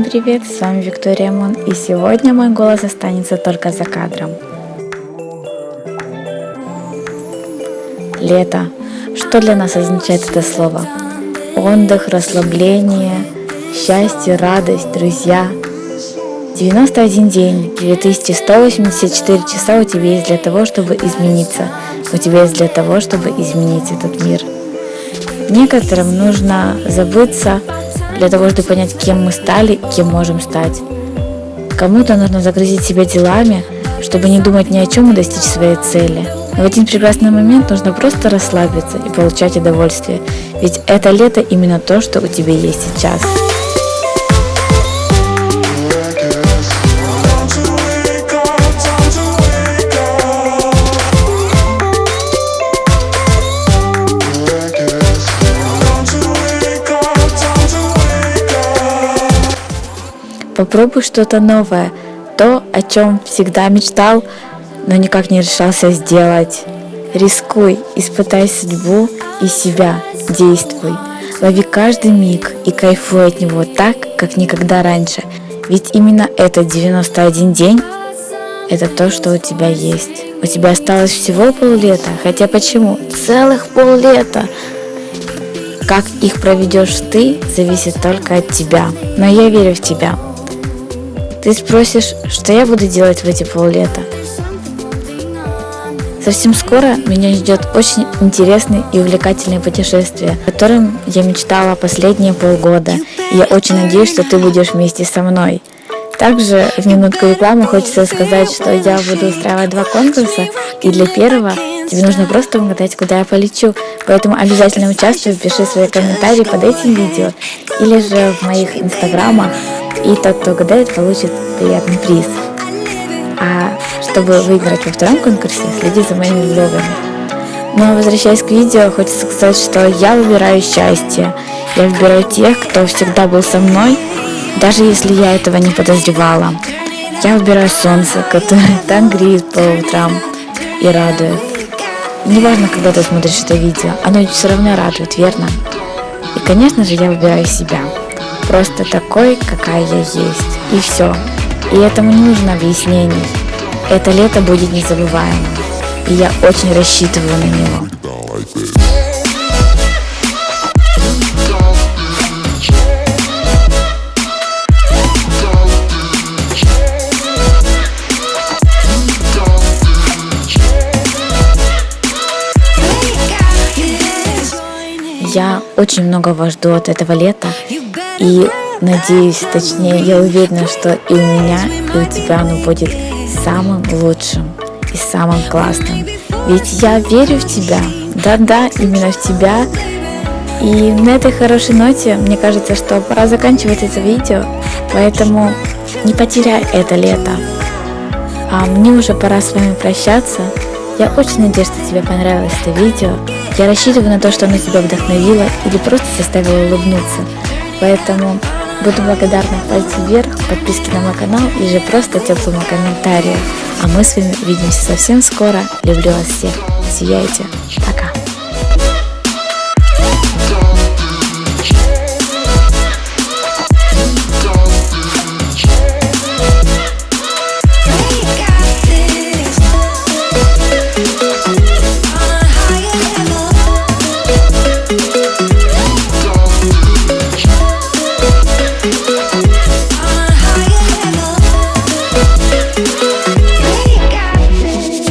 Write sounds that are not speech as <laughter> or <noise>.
привет! С вами Виктория Мон и сегодня мой голос останется только за кадром. Лето. Что для нас означает это слово? Отдых, расслабление, счастье, радость, друзья. 91 день, 2184 часа у тебя есть для того, чтобы измениться. У тебя есть для того, чтобы изменить этот мир. Некоторым нужно забыться для того, чтобы понять, кем мы стали, кем можем стать. Кому-то нужно загрузить себя делами, чтобы не думать ни о чем и достичь своей цели. Но в один прекрасный момент нужно просто расслабиться и получать удовольствие, ведь это лето именно то, что у тебя есть сейчас. Попробуй что-то новое, то, о чем всегда мечтал, но никак не решался сделать. Рискуй, испытай судьбу и себя, действуй. Лови каждый миг и кайфуй от него так, как никогда раньше. Ведь именно этот 91 день – это то, что у тебя есть. У тебя осталось всего поллета, хотя почему? Целых поллета. Как их проведешь ты, зависит только от тебя. Но я верю в тебя. Ты спросишь, что я буду делать в эти поллета? Совсем скоро меня ждет очень интересное и увлекательное путешествие, о котором я мечтала последние полгода, и я очень надеюсь, что ты будешь вместе со мной. Также в минутку рекламы хочется сказать, что я буду устраивать два конкурса, и для первого тебе нужно просто угадать, куда я полечу. Поэтому обязательно участвуй, пиши свои комментарии под этим видео, или же в моих инстаграмах, и тот, кто угадает, получит приятный приз. А чтобы выиграть во втором конкурсе, следи за моими блогами. Но возвращаясь к видео, хочется сказать, что я выбираю счастье. Я выбираю тех, кто всегда был со мной, даже если я этого не подозревала. Я выбираю солнце, которое <laughs> так греет по утрам и радует. Неважно, когда ты смотришь это видео, оно все равно радует, верно? И, конечно же, я выбираю себя просто такой, какая я есть. И все. И этому не нужно объяснений. Это лето будет незабываемым. И я очень рассчитываю на него. Я очень многого жду от этого лета. И надеюсь, точнее, я уверена, что и у меня, и у тебя оно будет самым лучшим и самым классным. Ведь я верю в тебя. Да-да, именно в тебя. И на этой хорошей ноте, мне кажется, что пора заканчивать это видео. Поэтому не потеряй это лето. А мне уже пора с вами прощаться. Я очень надеюсь, что тебе понравилось это видео. Я рассчитываю на то, что оно тебя вдохновило или просто заставило улыбнуться. Поэтому буду благодарна пальцу вверх, подписке на мой канал и же просто теплому комментарию. А мы с вами увидимся совсем скоро. Люблю вас всех. Сияйте. Пока.